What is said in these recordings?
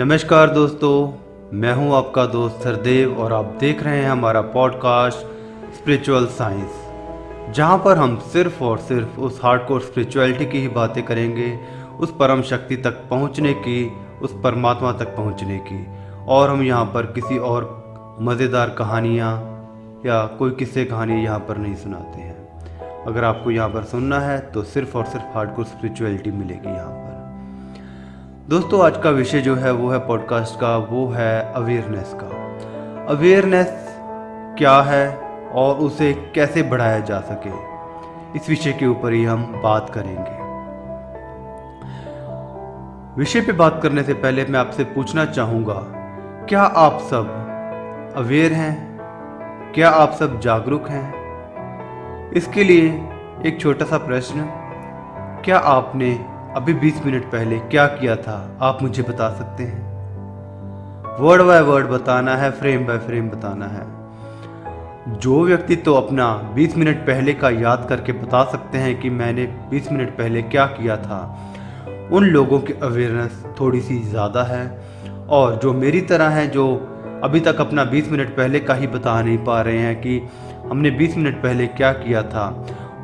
नमस्कार दोस्तों, मैं हूँ आपका दोस्त सरदेव और आप देख रहे हैं हमारा पॉडकास्ट स्पिरिचुअल साइंस जहाँ पर हम सिर्फ़ और सिर्फ़ उस हार्डकोर स्पिरिचुअलिटी की ही बातें करेंगे, उस परम शक्ति तक पहुँचने की, उस परमात्मा तक पहुँचने की। और हम यहाँ पर किसी और मज़ेदार कहानियाँ या कोई किस्से कहानी यहाँ पर नहीं सुनाते हैं। अगर आपको यहाँ पर सुनना है तो सिर्फ़ और सिर्फ़ हार्डकोर स्पिरिचुअलिटी मिलेगी यहाँ पर। दोस्तों, आज का विषय जो है वो है पॉडकास्ट का, वो है अवेयरनेस का। अवेयरनेस क्या है और उसे कैसे बढ़ाया जा सके, इस विषय के ऊपर ही हम बात करेंगे। विषय पे बात करने से पहले मैं आपसे पूछना चाहूँगा, क्या आप सब अवेयर हैं? क्या आप सब जागरूक हैं? इसके लिए एक छोटा सा प्रश्न, क्या आपने अभी 20 मिनट पहले क्या किया था, आप मुझे बता सकते हैं? वर्ड बाय वर्ड बताना है फ्रेम बाय फ्रेम बताना है। जो व्यक्ति तो अपना 20 मिनट पहले का याद करके बता सकते हैं कि मैंने 20 मिनट पहले क्या किया था, उन लोगों की अवेयरनेस थोड़ी सी ज़्यादा है, और जो मेरी तरह हैं, जो अभी तक अपना 20 मिनट पहले का ही बता नहीं पा रहे हैं कि हमने 20 मिनट पहले क्या किया था,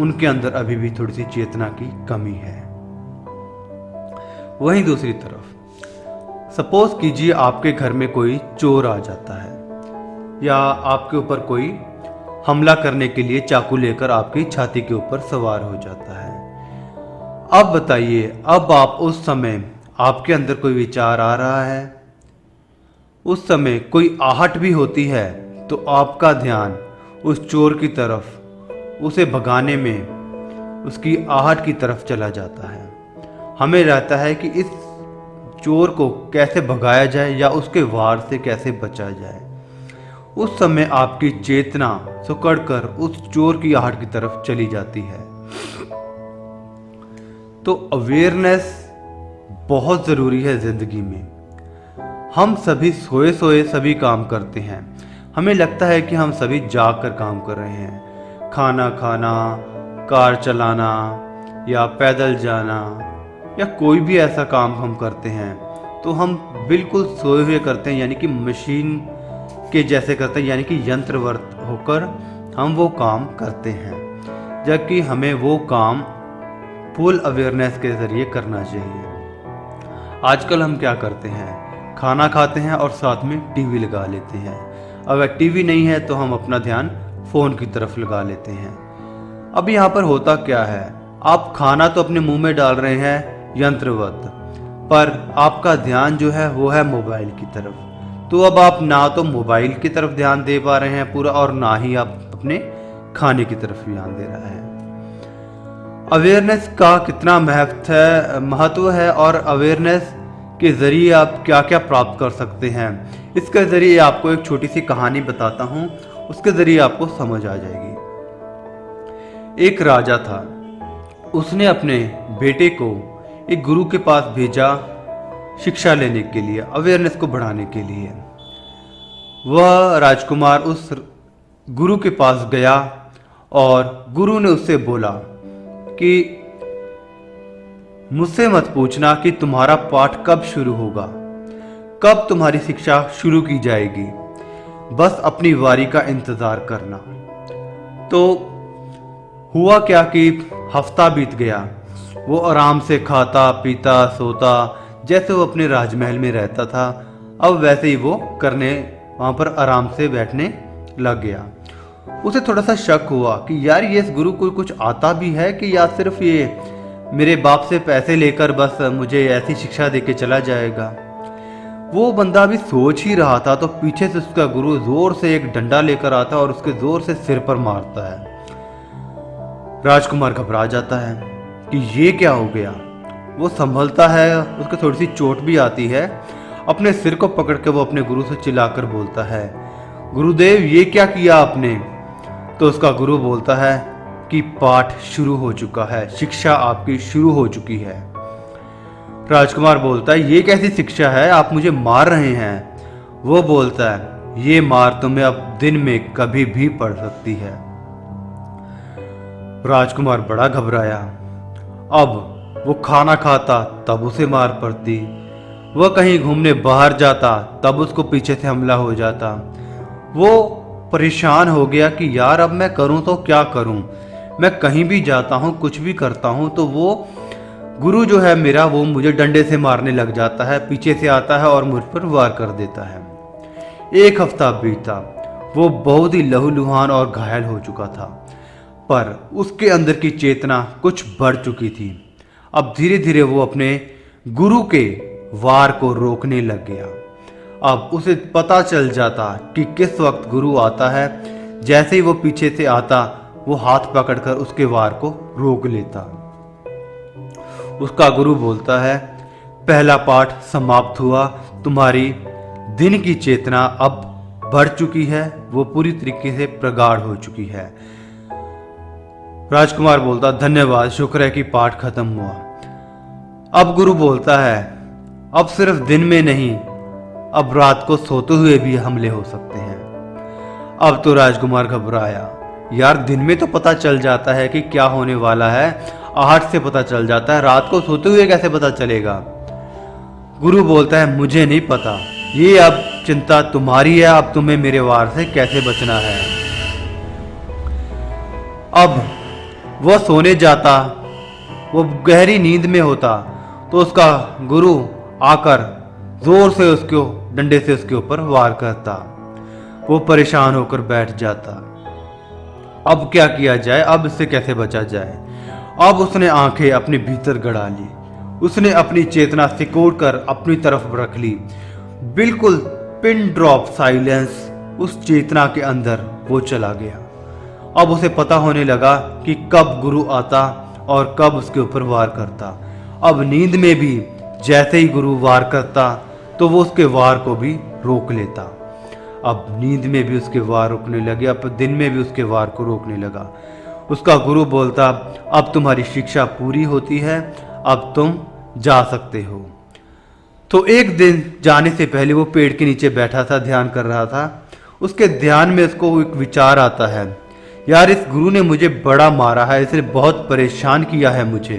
उनके अंदर अभी भी थोड़ी सी चेतना की कमी है। वहीं दूसरी तरफ़। सपोज़ कीजिए आपके घर में कोई चोर आ जाता है, या आपके ऊपर कोई हमला करने के लिए चाकू लेकर आपकी छाती के ऊपर सवार हो जाता है। अब बताइए, अब आप उस समय आपके अंदर कोई विचार आ रहा है? उस समय कोई आहट भी होती है तो आपका ध्यान उस चोर की तरफ़, उसे भगाने में उसकी आहट की तरफ़ चला जाता है। हमें रहता है कि इस चोर को कैसे भगाया जाए या उसके वार से कैसे बचा जाए। उस समय आपकी चेतना सुकड़ कर उस चोर की आहट की तरफ़ चली जाती है। तो अवेयरनेस बहुत ज़रूरी है ज़िंदगी में। हम सभी सोए सोए सभी काम करते हैं। हमें लगता है कि हम सभी जाग कर काम कर रहे हैं। खाना खाना, कार चलाना या पैदल जाना या कोई भी ऐसा काम हम करते हैं तो हम बिल्कुल सोए हुए करते हैं, यानी कि मशीन के जैसे करते हैं, यानी कि यंत्रवर्त होकर हम वो काम करते हैं। जबकि हमें वो काम फुल अवेयरनेस के ज़रिए करना चाहिए। आजकल हम क्या करते हैं? खाना खाते हैं और साथ में टीवी लगा लेते हैं। अगर टीवी नहीं है तो हम अपना ध्यान फ़ोन की तरफ़ लगा लेते हैं। अब यहाँ पर होता क्या है? आप खाना तो अपने मुँह में डाल रहे हैं यंत्रवत। पर आपका ध्यान जो है, वो है मोबाइल की तरफ़। तो अब आप ना तो मोबाइल की तरफ़ ध्यान दे पा रहे हैं पूरा, और ना ही आप अपने खाने की तरफ़ ध्यान दे रहा है। अवेयरनेस का कितना महत्व है महत्व है, और अवेयरनेस के ज़रिए आप क्या क्या प्राप्त कर सकते हैं। इसके ज़रिए आपको एक छोटी सी कहानी बताता हूँ, उसके ज़रिए आपको समझ आ जाएगी। एक राजा था। उसने अपने बेटे को एक गुरु के पास भेजा शिक्षा लेने के लिए अवेयरनेस को बढ़ाने के लिए। वह राजकुमार उस गुरु के पास गया और गुरु ने उससे बोला कि, मुझसे मत पूछना कि तुम्हारा पाठ कब शुरू होगा। कब तुम्हारी शिक्षा शुरू की जाएगी। बस अपनी वारी का इंतज़ार करना। तो हुआ क्या कि हफ़्ता बीत गया। वो आराम से खाता, पीता, सोता, जैसे वो अपने राजमहल में रहता था। अब वैसे ही वो करने, वहाँ पर आराम से बैठने लग गया। उसे थोड़ा सा शक हुआ कि यार ये इस गुरु को कुछ आता भी है कि या सिर्फ़ ये मेरे बाप से पैसे लेकर बस मुझे ऐसी शिक्षा दे के चला जाएगा? वो बंदा भी सोच ही रहा था तो पीछे से उसका गुरु ज़ोर से एक डंडा लेकर आता और उसके ज़ोर से सिर पर मारता है। राजकुमार घबरा जाता है। कि ये क्या हो गया? वो संभलता है, उसको थोड़ी सी चोट भी आती है। अपने सिर को पकड़ के वो अपने गुरु से चिल्लाकर बोलता है, गुरुदेव, ये क्या किया आपने? तो उसका गुरु बोलता है कि, पाठ शुरू हो चुका है, शिक्षा आपकी शुरू हो चुकी है। राजकुमार बोलता है, ये कैसी शिक्षा है? आप मुझे मार रहे हैं। वो बोलता है, ये मार तुम्हें अब दिन में कभी भी पड़ सकती है। राजकुमार बड़ा घबराया। अब वो खाना खाता तब उसे मार पड़ती। वह कहीं घूमने बाहर जाता तब उसको पीछे से हमला हो जाता। वो परेशान हो गया कि यार अब मैं करूँ तो क्या करूँ? मैं कहीं भी जाता हूँ, कुछ भी करता हूँ तो वो गुरु जो है मेरा, वो मुझे डंडे से मारने लग जाता है, पीछे से आता है और मुझ पर वार कर देता है। एक हफ़्ता बीता, वो बहुत ही लहूलुहान और घायल हो चुका था। पर उसके अंदर की चेतना कुछ बढ़ चुकी थी। अब धीरे धीरे वो अपने गुरु के वार को रोकने लग गया। अब उसे पता चल जाता कि किस वक्त गुरु आता है। जैसे ही वो पीछे से आता, वो हाथ पकड़कर उसके वार को रोक लेता। उसका गुरु बोलता है, पहला पाठ समाप्त हुआ। तुम्हारी दिन की चेतना अब बढ़ चुकी है। वो पूरी तरीके से प्रगाढ़ हो चुकी है। राजकुमार बोलता, धन्यवाद, शुक्र है कि पाठ खत्म हुआ। अब गुरु बोलता है, अब सिर्फ़ दिन में नहीं, अब रात को सोते हुए भी हमले हो सकते हैं। अब तो राजकुमार घबराया, यार, दिन में तो पता चल जाता है कि क्या होने वाला है। आहट से पता चल जाता है, रात को सोते हुए कैसे पता चलेगा? गुरु बोलता है, मुझे नहीं पता। ये अब चिंता तुम्हारी है, अब तुम्हें मेरे वार से कैसे बचना है? अब वह सोने जाता, वो गहरी नींद में होता तो उसका गुरु आकर ज़ोर से उसको डंडे से उसके ऊपर वार करता। वो परेशान होकर बैठ जाता। अब क्या किया जाए? अब इससे कैसे बचा जाए? अब उसने आँखें अपने भीतर गड़ा ली। उसने अपनी चेतना सिकोड़ कर अपनी तरफ़ रख ली। बिल्कुल पिन ड्रॉप साइलेंस उस चेतना के अंदर वो चला गया। अब उसे पता होने लगा कि कब गुरु आता और कब उसके ऊपर वार करता। अब नींद में भी जैसे ही गुरु वार करता तो वो उसके वार को भी रोक लेता। अब नींद में भी उसके वार रोकने लगे, अब दिन में भी उसके वार को रोकने लगा। उसका गुरु बोलता, अब तुम्हारी शिक्षा पूरी होती है, अब तुम जा सकते हो। तो एक दिन जाने से पहले वो पेड़ के नीचे बैठा था, ध्यान कर रहा था। उसके ध्यान में उसको एक विचार आता है। यार, इस गुरु ने मुझे बड़ा मारा है, इसने बहुत परेशान किया है मुझे।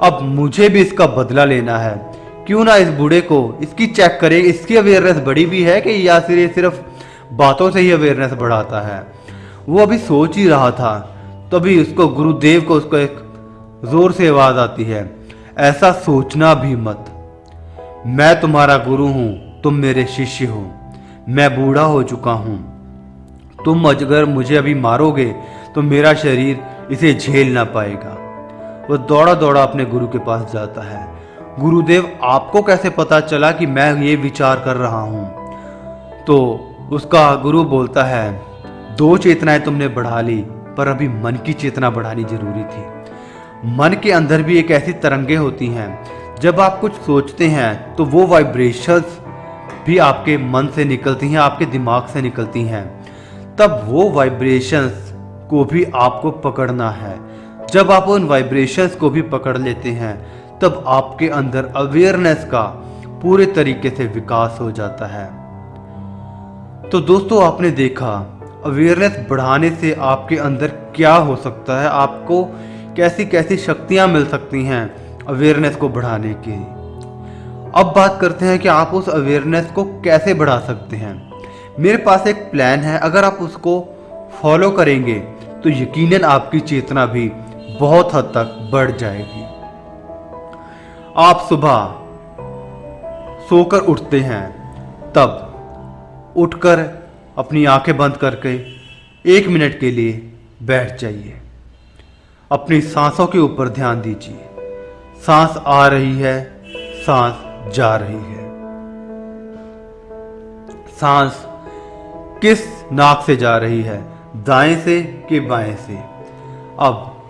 अब मुझे भी इसका बदला लेना है। क्यों ना इस बूढ़े को इसकी चेक करें? इसकी अवेयरनेस बड़ी भी है कि या फिर ये सिर्फ़ बातों से ही अवेयरनेस बढ़ाता है? वो अभी सोच ही रहा था। तभी उसको गुरुदेव को उसको एक ज़ोर से आवाज़ आती है, ऐसा सोचना भी मत। मैं तुम्हारा गुरु हूँ, तुम मेरे शिष्य हो। मैं बूढ़ा हो चुका हूँ। तुम अगर मुझे अभी मारोगे तो मेरा शरीर इसे झेल ना पाएगा। वह दौड़ा दौड़ा अपने गुरु के पास जाता है। गुरुदेव, आपको कैसे पता चला कि मैं ये विचार कर रहा हूँ? तो उसका गुरु बोलता है, दो चेतनाएँ तुमने बढ़ा ली, पर अभी मन की चेतना बढ़ानी ज़रूरी थी। मन के अंदर भी एक ऐसी तरंगे होती हैं, जब आप कुछ सोचते हैं तो वो वाइब्रेशंस भी आपके मन से निकलती हैं, आपके दिमाग से निकलती हैं। तब वो वाइब्रेशंस को भी आपको पकड़ना है। जब आप उन वाइब्रेशंस को भी पकड़ लेते हैं, तब आपके अंदर अवेयरनेस का पूरे तरीके से विकास हो जाता है। तो दोस्तों, आपने देखा अवेयरनेस बढ़ाने से आपके अंदर क्या हो सकता है? आपको कैसी कैसी शक्तियाँ मिल सकती हैं अवेयरनेस को बढ़ाने की। अब बात करते हैं कि आप उस अवेयरनेस को कैसे बढ़ा सकते हैं। मेरे पास एक प्लान है, अगर आप उसको फॉलो करेंगे तो यकीनन आपकी चेतना भी बहुत हद तक बढ़ जाएगी। आप सुबह सोकर उठते हैं, तब उठकर अपनी आँखें बंद करके एक मिनट के लिए बैठ जाइए। अपनी सांसों के ऊपर ध्यान दीजिए। सांस आ रही है, सांस जा रही है। सांस किस नाक से जा रही है? दाएँ से कि बाएँ से? अब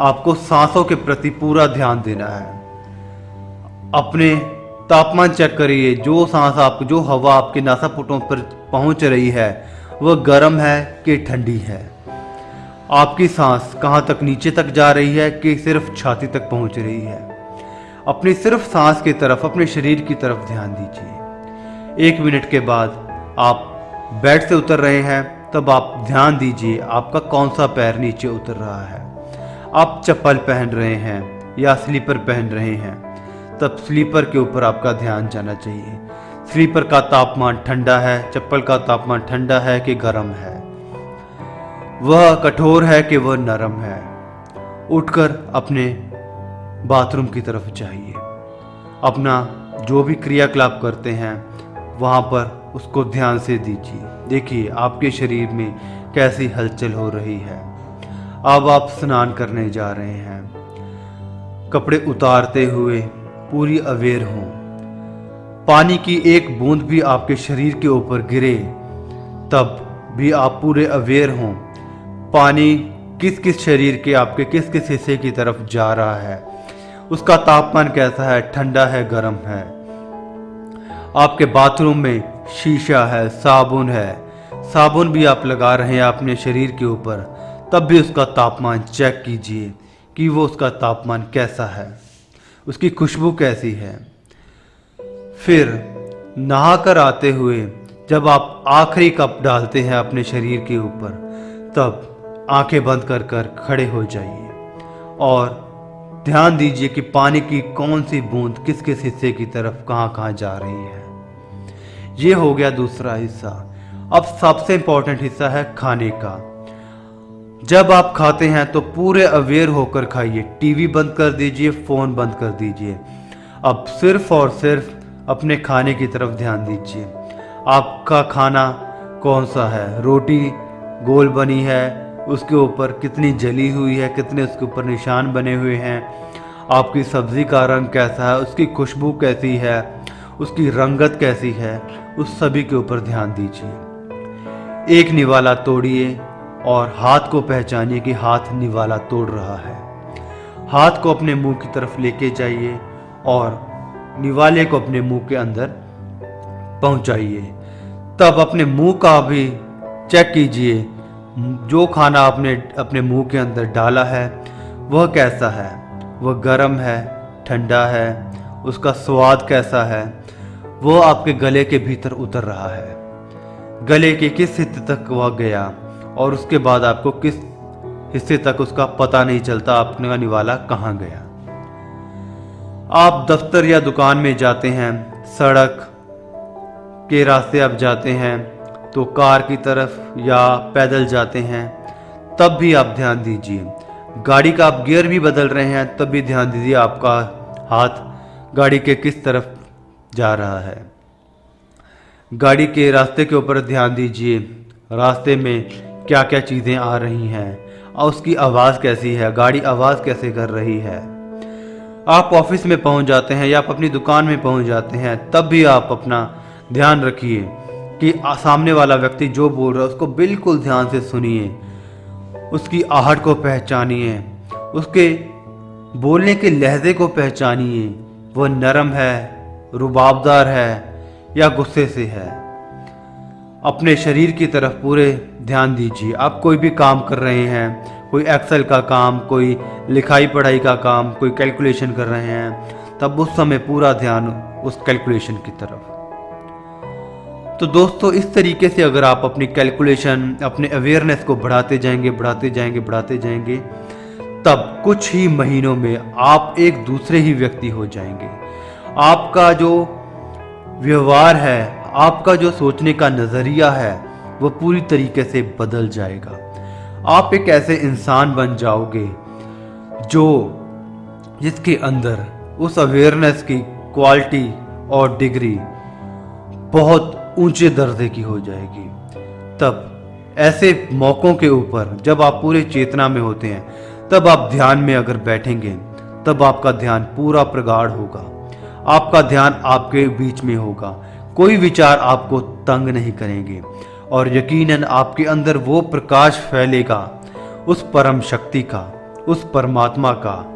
आपको सांसों के प्रति पूरा ध्यान देना है। अपने तापमान चेक करिए। जो सांस आप, जो हवा आपके नासापुटों पर पहुँच रही है, वह गर्म है कि ठंडी है? आपकी सांस कहाँ तक नीचे तक जा रही है कि सिर्फ़ छाती तक पहुँच रही है? अपनी सिर्फ़ सांस की तरफ़, अपने शरीर की तरफ़ ध्यान दीजिए। एक मिनट के बाद आप बेड से उतर रहे हैं, तब आप ध्यान दीजिए आपका कौन सा पैर नीचे उतर रहा है। आप चप्पल पहन रहे हैं या स्लीपर पहन रहे हैं, तब स्लीपर के ऊपर आपका ध्यान जाना चाहिए। स्लीपर का तापमान ठंडा है, चप्पल का तापमान ठंडा है कि गर्म है। वह कठोर है कि वह नरम है। उठकर अपने बाथरूम की तरफ़ जाइए। अपना जो भी क्रियाकलाप करते हैं, वहाँ पर उसको ध्यान से दीजिए। देखिए, आपके शरीर में कैसी हलचल हो रही है। अब आप स्नान करने जा रहे हैं। कपड़े उतारते हुए पूरी अवेयर हों। पानी की एक बूंद भी आपके शरीर के ऊपर गिरे, तब भी आप पूरे अवेयर हों। पानी किस किस शरीर के आपके किस किस हिस्से की तरफ़ जा रहा है? उसका तापमान कैसा है? ठंडा है, गर्म है। आपके बाथरूम में शीशा है, साबुन है। साबुन भी आप लगा रहे हैं अपने शरीर के ऊपर। तब भी उसका तापमान चेक कीजिए कि वो उसका तापमान कैसा है। उसकी खुशबू कैसी है। फिर नहा कर आते हुए जब आप आखिरी कप डालते हैं अपने शरीर के ऊपर, तब आँखें बंद कर कर खड़े हो जाइए। और ध्यान दीजिए कि पानी की कौन सी बूंद किस किस हिस्से की तरफ़ कहाँ कहाँ जा रही है। ये हो गया दूसरा हिस्सा। अब सबसे इंपॉर्टेंट हिस्सा है खाने का। जब आप खाते हैं तो पूरे अवेयर होकर खाइए। टीवी बंद कर दीजिए फ़ोन बंद कर दीजिए। अब सिर्फ़ और सिर्फ़ अपने खाने की तरफ़ ध्यान दीजिए। आपका खाना कौन सा है? रोटी गोल बनी है, उसके ऊपर कितनी जली हुई है, कितने उसके ऊपर निशान बने हुए हैं, आपकी सब्ज़ी का रंग कैसा है, उसकी खुशबू कैसी है उसकी रंगत कैसी है, उस सभी के ऊपर ध्यान दीजिए। एक निवाला तोड़िए और हाथ को पहचानिए कि हाथ निवाला तोड़ रहा है। हाथ को अपने मुँह की तरफ़ लेके जाइए और निवाले को अपने मुँह के अंदर पहुंचाइए। तब अपने मुँह का भी चेक कीजिए। जो खाना आपने अपने मुँह के अंदर डाला है, वह कैसा है? वह गर्म है, ठंडा है उसका स्वाद कैसा है, वो आपके गले के भीतर उतर रहा है। गले के किस हिस्से तक वह गया और उसके बाद आपको किस हिस्से तक उसका पता नहीं चलता आपने का निवाला कहाँ गया। आप दफ्तर या दुकान में जाते हैं, सड़क के रास्ते आप जाते हैं तो कार की तरफ़ या पैदल जाते हैं, तब भी आप ध्यान दीजिए। गाड़ी का आप गियर भी बदल रहे हैं, तब भी ध्यान दीजिए, आपका हाथ गाड़ी के किस तरफ़ जा रहा है? गाड़ी के रास्ते के ऊपर ध्यान दीजिए, रास्ते में क्या क्या चीज़ें आ रही हैं और उसकी आवाज़ कैसी है? गाड़ी आवाज़ कैसे कर रही है? आप ऑफ़िस में पहुँच जाते हैं या आप अपनी दुकान में पहुँच जाते हैं, तब भी आप अपना ध्यान रखिए कि सामने वाला व्यक्ति जो बोल रहा है उसको बिल्कुल ध्यान से सुनिए, उसकी आहट को पहचानिए, उसके बोलने के लहजे को पहचानिए। वह नरम है, रुबाबदार है या गुस्से से है। अपने शरीर की तरफ़ पूरे ध्यान दीजिए। आप कोई भी काम कर रहे हैं, कोई एक्सेल का काम, कोई लिखाई पढ़ाई का काम, कोई कैलकुलेशन कर रहे हैं, तब उस समय पूरा ध्यान उस कैलकुलेशन की तरफ़। तो दोस्तों, इस तरीके से अगर आप अपनी कैलकुलेशन अपने अवेयरनेस को बढ़ाते जाएँगे बढ़ाते जाएँगे बढ़ाते जाएँगे तब कुछ ही महीनों में आप एक दूसरे ही व्यक्ति हो जाएँगे। आपका जो व्यवहार है, आपका जो सोचने का नज़रिया है, वो पूरी तरीके से बदल जाएगा। आप एक ऐसे इंसान बन जाओगे जो जिसके अंदर उस अवेयरनेस की क्वालिटी और डिग्री बहुत ऊँचे दर्जे की हो जाएगी। तब ऐसे मौक़ों के ऊपर जब आप पूरे चेतना में होते हैं तब आप ध्यान में अगर बैठेंगे, तब आपका ध्यान पूरा प्रगाढ़ होगा। आपका ध्यान आपके बीच में होगा। कोई विचार आपको तंग नहीं करेंगे और यकीनन आपके अंदर वो प्रकाश फैलेगा, उस परम शक्ति का, उस परमात्मा का।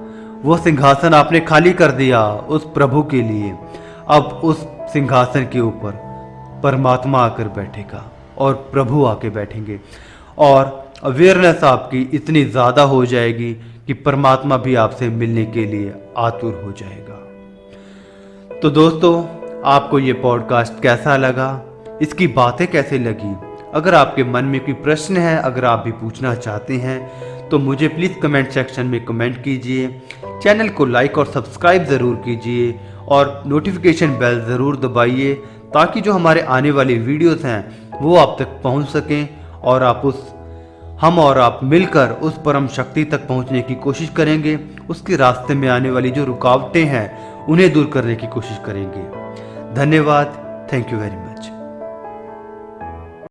वो सिंहासन आपने खाली कर दिया उस प्रभु के लिए। अब उस सिंहासन के ऊपर परमात्मा आकर बैठेगा और प्रभु आके बैठेंगे। और अवेयरनेस आपकी इतनी ज़्यादा हो जाएगी कि परमात्मा भी आपसे मिलने के लिए आतुर हो जाएगा। तो दोस्तों, आपको ये पॉडकास्ट कैसा लगा? इसकी बातें कैसे लगी? अगर आपके मन में कोई प्रश्न है, अगर आप भी पूछना चाहते हैं तो मुझे प्लीज़ कमेंट सेक्शन में कमेंट कीजिए। चैनल को लाइक और सब्सक्राइब ज़रूर कीजिए और नोटिफिकेशन बेल ज़रूर दबाइए ताकि जो हमारे आने वाली वीडियोस हैं, वो आप तक पहुँच सकें और आप उस हम और आप मिलकर उस परम शक्ति तक पहुँचने की कोशिश करेंगे, उसके रास्ते में आने वाली जो रुकावटें हैं, उन्हें दूर करने की कोशिश करेंगे। धन्यवाद। Thank you very much